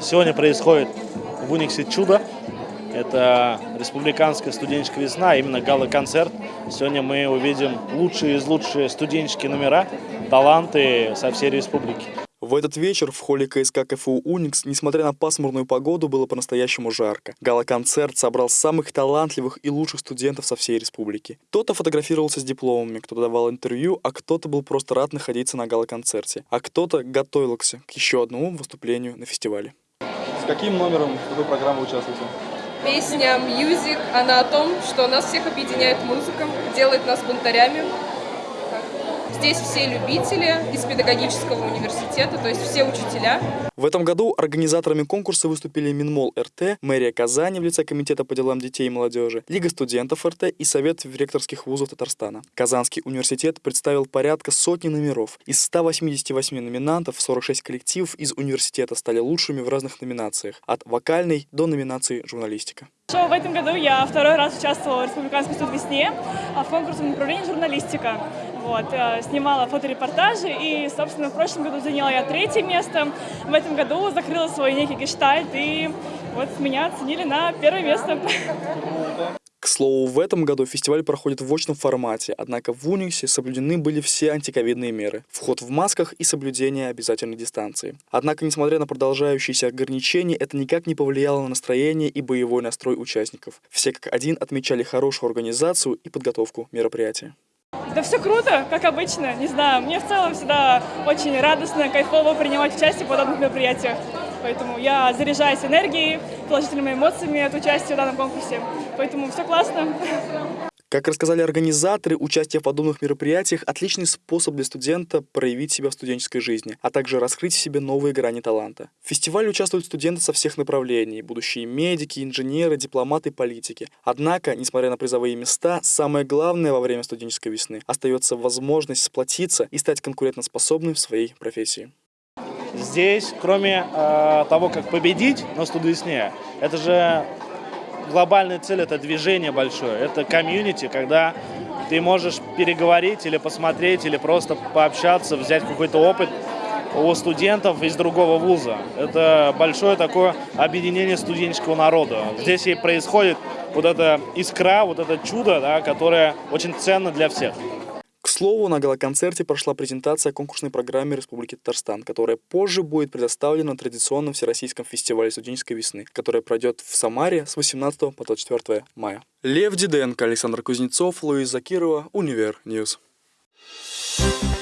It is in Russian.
Сегодня происходит в Униксе чудо. Это республиканская студенческая весна, именно гала-концерт. Сегодня мы увидим лучшие из лучших студенческие номера, таланты со всей республики. В этот вечер в холле КСК КФУ «Уникс», несмотря на пасмурную погоду, было по-настоящему жарко. Гала-концерт собрал самых талантливых и лучших студентов со всей республики. Кто-то фотографировался с дипломами, кто-то давал интервью, а кто-то был просто рад находиться на гала-концерте, а кто-то готовился к еще одному выступлению на фестивале. Каким номером в этой программе участвуете? Песня «Music», она о том, что нас всех объединяет музыка, делает нас бунтарями. Здесь все любители из педагогического университета, то есть все учителя. В этом году организаторами конкурса выступили Минмол РТ, мэрия Казани в лице Комитета по делам детей и молодежи, Лига студентов РТ и Совет ректорских вузов Татарстана. Казанский университет представил порядка сотни номеров. Из 188 номинантов 46 коллективов из университета стали лучшими в разных номинациях, от вокальной до номинации журналистика. В этом году я второй раз участвовала в Республиканской студвесне в конкурсном направлении журналистика. Вот, э, снимала фоторепортажи и, собственно, в прошлом году заняла я третье место. В этом году закрыла свой некий гештальт и вот меня оценили на первое место. К слову, в этом году фестиваль проходит в очном формате, однако в Униксе соблюдены были все антиковидные меры, вход в масках и соблюдение обязательной дистанции. Однако, несмотря на продолжающиеся ограничения, это никак не повлияло на настроение и боевой настрой участников. Все как один отмечали хорошую организацию и подготовку мероприятия. Да все круто, как обычно, не знаю, мне в целом всегда очень радостно, кайфово принимать участие в подобных мероприятиях. Поэтому я заряжаюсь энергией, положительными эмоциями от участия в данном конкурсе. Поэтому все классно. Как рассказали организаторы, участие в подобных мероприятиях – отличный способ для студента проявить себя в студенческой жизни, а также раскрыть в себе новые грани таланта. В фестивале участвуют студенты со всех направлений – будущие медики, инженеры, дипломаты, политики. Однако, несмотря на призовые места, самое главное во время студенческой весны остается возможность сплотиться и стать конкурентоспособным в своей профессии. Здесь, кроме э, того, как победить на студвесне, это же глобальная цель – это движение большое, это комьюнити, когда ты можешь переговорить или посмотреть, или просто пообщаться, взять какой-то опыт у студентов из другого вуза. Это большое такое объединение студенческого народа. Здесь и происходит вот эта искра, вот это чудо, да, которое очень ценно для всех слову, на галоконцерте прошла презентация конкурсной программы Республики Татарстан, которая позже будет предоставлена на традиционном Всероссийском фестивале студенческой весны, который пройдет в Самаре с 18 по 24 мая. Лев Диденко, Александр Кузнецов, Луиза Закирова, Univer News. Thank you